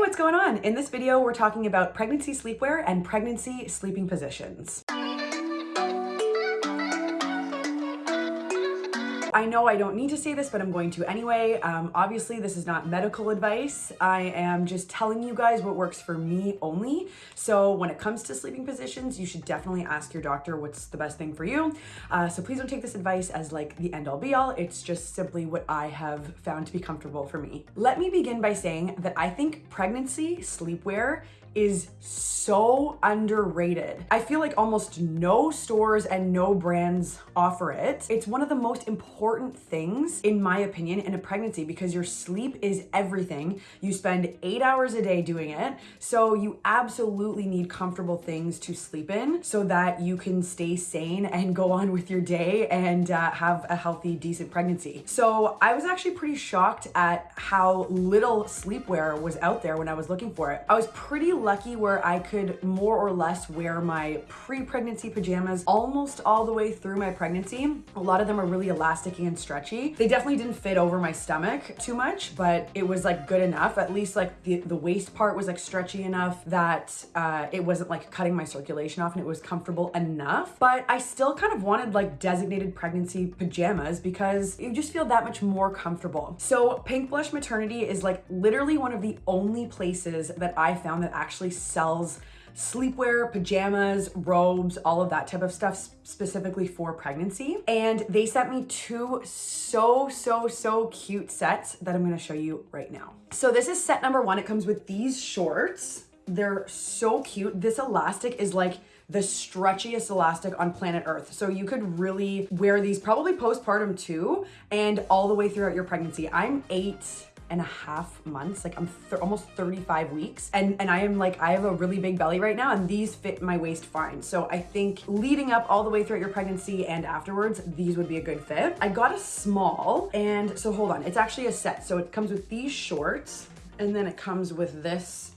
what's going on? In this video, we're talking about pregnancy sleepwear and pregnancy sleeping positions. I know I don't need to say this, but I'm going to anyway. Um, obviously, this is not medical advice. I am just telling you guys what works for me only. So when it comes to sleeping positions, you should definitely ask your doctor what's the best thing for you. Uh, so please don't take this advice as like the end all be all. It's just simply what I have found to be comfortable for me. Let me begin by saying that I think pregnancy sleepwear is so underrated. I feel like almost no stores and no brands offer it. It's one of the most important things, in my opinion, in a pregnancy because your sleep is everything. You spend eight hours a day doing it. So you absolutely need comfortable things to sleep in so that you can stay sane and go on with your day and uh, have a healthy, decent pregnancy. So I was actually pretty shocked at how little sleepwear was out there when I was looking for it. I was pretty lucky where I could more or less wear my pre-pregnancy pajamas almost all the way through my pregnancy. A lot of them are really elastic and stretchy. They definitely didn't fit over my stomach too much, but it was like good enough. At least like the, the waist part was like stretchy enough that uh, it wasn't like cutting my circulation off and it was comfortable enough. But I still kind of wanted like designated pregnancy pajamas because you just feel that much more comfortable. So Pink Blush Maternity is like literally one of the only places that I found that actually actually sells sleepwear, pajamas, robes, all of that type of stuff specifically for pregnancy. And they sent me two so, so, so cute sets that I'm gonna show you right now. So this is set number one. It comes with these shorts. They're so cute. This elastic is like the stretchiest elastic on planet Earth. So you could really wear these probably postpartum too and all the way throughout your pregnancy. I'm eight, and a half months. Like I'm th almost 35 weeks. And, and I am like, I have a really big belly right now and these fit my waist fine. So I think leading up all the way throughout your pregnancy and afterwards, these would be a good fit. I got a small and so hold on, it's actually a set. So it comes with these shorts and then it comes with this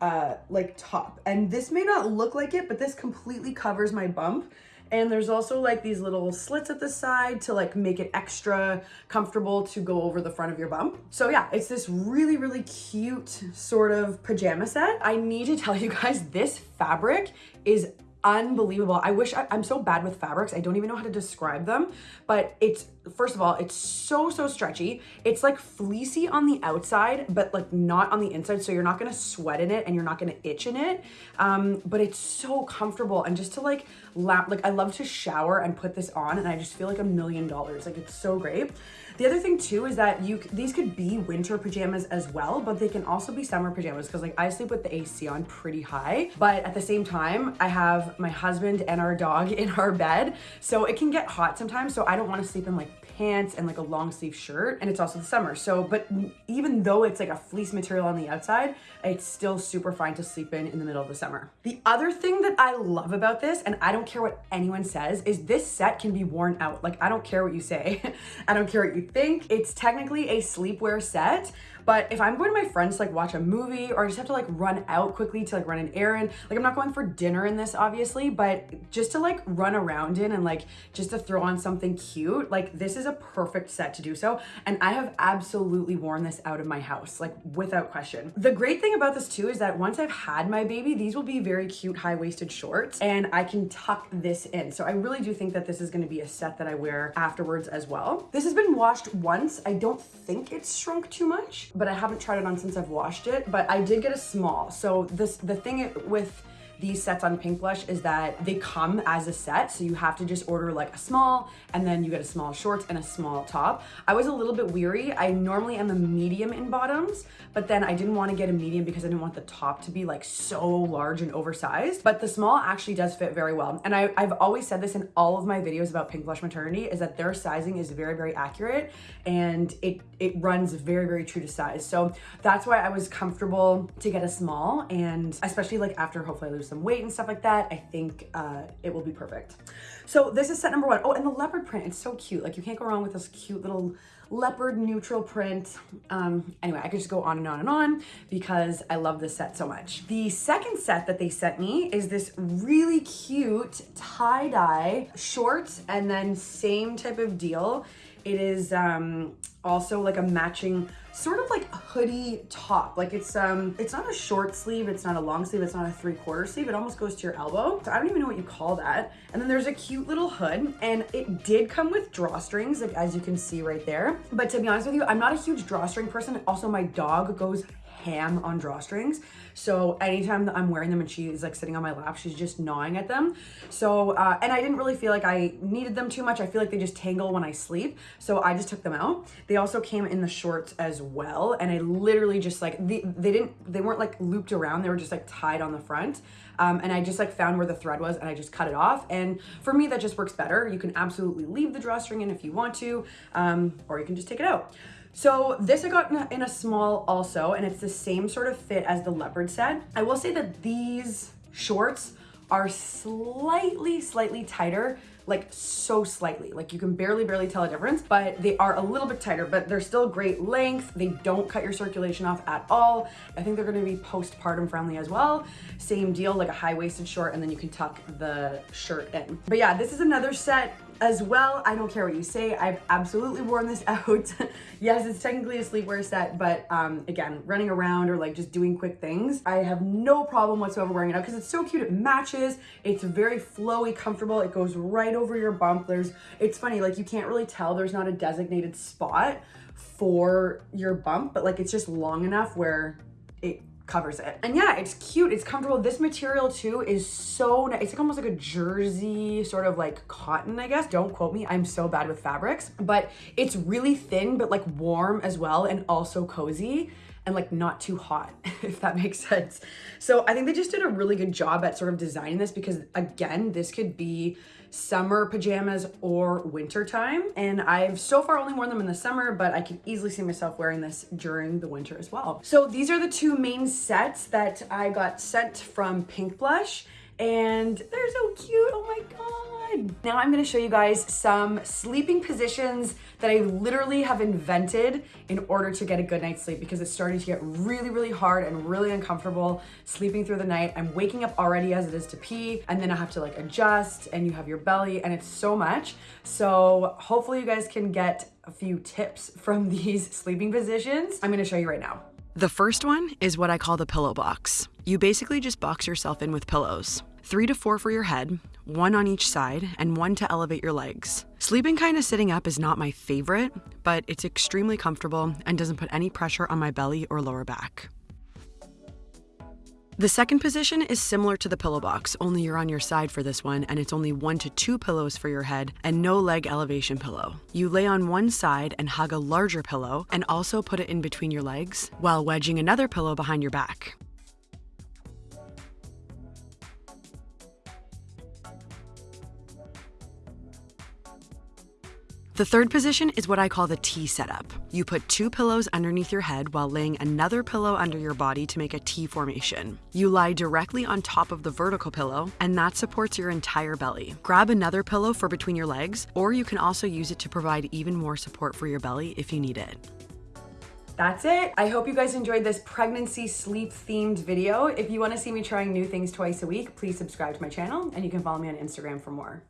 uh, like top. And this may not look like it, but this completely covers my bump. And there's also like these little slits at the side to like make it extra comfortable to go over the front of your bump. So yeah, it's this really, really cute sort of pajama set. I need to tell you guys, this fabric is unbelievable. I wish I, am so bad with fabrics. I don't even know how to describe them, but it's first of all, it's so, so stretchy. It's like fleecy on the outside, but like not on the inside. So you're not gonna sweat in it and you're not gonna itch in it. Um, but it's so comfortable. And just to like lap, like I love to shower and put this on and I just feel like a million dollars. Like it's so great. The other thing too is that you these could be winter pajamas as well, but they can also be summer pajamas because like I sleep with the AC on pretty high, but at the same time, I have my husband and our dog in our bed. So it can get hot sometimes. So I don't want to sleep in like pants and like a long sleeve shirt and it's also the summer. So but even though it's like a fleece material on the outside it's still super fine to sleep in in the middle of the summer. The other thing that i love about this and i don't care what anyone says is this set can be worn out. Like i don't care what you say. I don't care what you think. It's technically a sleepwear set but if I'm going to my friends to like watch a movie or I just have to like run out quickly to like run an errand, like I'm not going for dinner in this obviously, but just to like run around in and like just to throw on something cute, like this is a perfect set to do so. And I have absolutely worn this out of my house, like without question. The great thing about this too is that once I've had my baby, these will be very cute high-waisted shorts and I can tuck this in. So I really do think that this is gonna be a set that I wear afterwards as well. This has been washed once. I don't think it's shrunk too much, but I haven't tried it on since I've washed it, but I did get a small. So this the thing with these sets on Pink Blush is that they come as a set. So you have to just order like a small and then you get a small shorts and a small top. I was a little bit weary. I normally am a medium in bottoms, but then I didn't want to get a medium because I didn't want the top to be like so large and oversized. But the small actually does fit very well. And I, I've always said this in all of my videos about Pink Blush Maternity is that their sizing is very, very accurate and it, it runs very, very true to size. So that's why I was comfortable to get a small and especially like after hopefully I lose some weight and stuff like that, I think uh, it will be perfect. So this is set number one. Oh, and the leopard print, it's so cute. Like you can't go wrong with this cute little leopard neutral print. Um, anyway, I could just go on and on and on because I love this set so much. The second set that they sent me is this really cute tie-dye shorts and then same type of deal. It is um, also like a matching sort of like a hoodie top. Like it's um it's not a short sleeve, it's not a long sleeve, it's not a three quarter sleeve. It almost goes to your elbow. So I don't even know what you call that. And then there's a cute little hood and it did come with drawstrings, like as you can see right there. But to be honest with you, I'm not a huge drawstring person. Also my dog goes ham on drawstrings. So anytime that I'm wearing them and she's like sitting on my lap, she's just gnawing at them. So, uh, and I didn't really feel like I needed them too much. I feel like they just tangle when I sleep. So I just took them out. They also came in the shorts as well. And I literally just like, the, they didn't, they weren't like looped around. They were just like tied on the front. Um, and I just like found where the thread was and I just cut it off. And for me, that just works better. You can absolutely leave the drawstring in if you want to, um, or you can just take it out. So this I got in a, in a, small also, and it's the same sort of fit as the leopard set. I will say that these shorts are slightly, slightly tighter like so slightly. Like you can barely, barely tell a difference, but they are a little bit tighter, but they're still great length. They don't cut your circulation off at all. I think they're gonna be postpartum friendly as well. Same deal, like a high-waisted short, and then you can tuck the shirt in. But yeah, this is another set as well. I don't care what you say. I've absolutely worn this out. yes, it's technically a sleepwear set, but um, again, running around or like just doing quick things, I have no problem whatsoever wearing it out because it's so cute. It matches. It's very flowy, comfortable. It goes right over your bump. There's, it's funny, like you can't really tell there's not a designated spot for your bump, but like it's just long enough where covers it. And yeah, it's cute, it's comfortable. This material too is so nice. It's like almost like a jersey, sort of like cotton, I guess. Don't quote me, I'm so bad with fabrics, but it's really thin, but like warm as well and also cozy and like not too hot, if that makes sense. So I think they just did a really good job at sort of designing this because again, this could be summer pajamas or winter time. And I've so far only worn them in the summer, but I can easily see myself wearing this during the winter as well. So these are the two main sets that I got sent from Pink Blush and they're so cute, oh my God. Now I'm gonna show you guys some sleeping positions that I literally have invented in order to get a good night's sleep because it's starting to get really, really hard and really uncomfortable sleeping through the night. I'm waking up already as it is to pee and then I have to like adjust and you have your belly and it's so much. So hopefully you guys can get a few tips from these sleeping positions. I'm gonna show you right now. The first one is what I call the pillow box. You basically just box yourself in with pillows. Three to four for your head, one on each side, and one to elevate your legs. Sleeping kind of sitting up is not my favorite, but it's extremely comfortable and doesn't put any pressure on my belly or lower back. The second position is similar to the pillow box, only you're on your side for this one, and it's only one to two pillows for your head and no leg elevation pillow. You lay on one side and hug a larger pillow and also put it in between your legs while wedging another pillow behind your back. The third position is what I call the T setup. You put two pillows underneath your head while laying another pillow under your body to make a T formation. You lie directly on top of the vertical pillow, and that supports your entire belly. Grab another pillow for between your legs, or you can also use it to provide even more support for your belly if you need it. That's it. I hope you guys enjoyed this pregnancy sleep themed video. If you want to see me trying new things twice a week, please subscribe to my channel and you can follow me on Instagram for more.